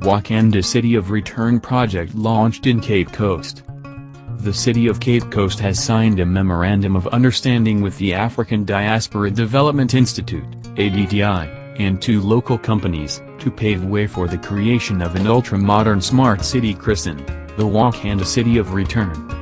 Wakanda City of Return project launched in Cape Coast. The city of Cape Coast has signed a Memorandum of Understanding with the African Diaspora Development Institute, ADDI, and two local companies, to pave way for the creation of an ultra-modern smart city christened, the Wakanda City of Return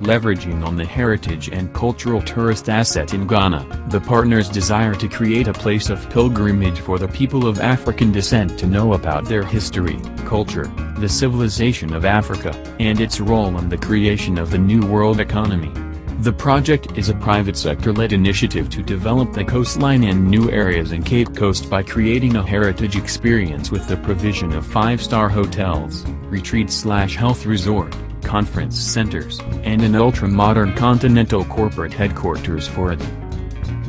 leveraging on the heritage and cultural tourist asset in Ghana. The partners desire to create a place of pilgrimage for the people of African descent to know about their history, culture, the civilization of Africa, and its role in the creation of the New World economy. The project is a private sector-led initiative to develop the coastline and new areas in Cape Coast by creating a heritage experience with the provision of five-star hotels, retreat-slash-health resort, conference centers, and an ultra-modern continental corporate headquarters for it.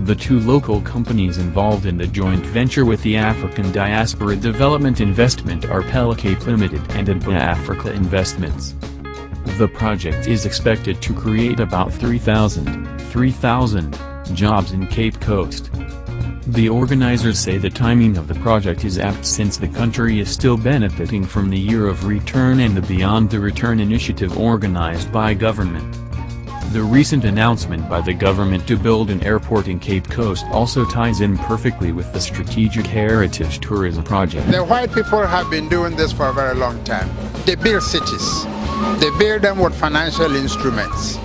The two local companies involved in the joint venture with the African Diaspora Development Investment are Pelicape Limited and ADBA Africa Investments. The project is expected to create about 3,000, 3,000 jobs in Cape Coast. The organizers say the timing of the project is apt since the country is still benefiting from the Year of Return and the Beyond the Return initiative organized by government. The recent announcement by the government to build an airport in Cape Coast also ties in perfectly with the Strategic Heritage Tourism Project. The white people have been doing this for a very long time. They build cities. They build them with financial instruments.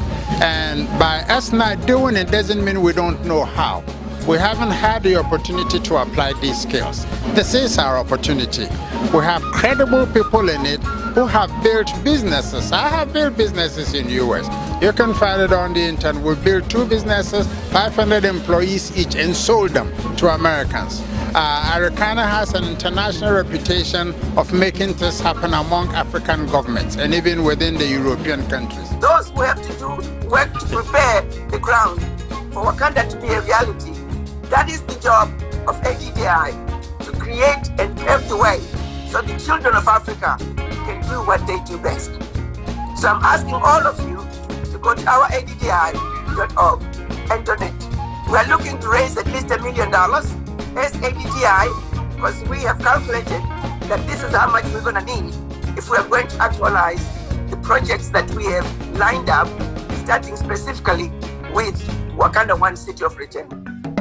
And by us not doing it doesn't mean we don't know how we haven't had the opportunity to apply these skills. This is our opportunity. We have credible people in it who have built businesses. I have built businesses in the US. You can find it on the internet. We built two businesses, 500 employees each, and sold them to Americans. Uh, Arikana has an international reputation of making this happen among African governments and even within the European countries. Those who have to do work to prepare the ground for Wakanda to be a reality that is the job of ADDI, to create and pave the way so the children of Africa can do what they do best. So I'm asking all of you to go to our ADDI.org and donate. We're looking to raise at least a million dollars as ADDI because we have calculated that this is how much we're going to need if we are going to actualize the projects that we have lined up, starting specifically with Wakanda One City of Return.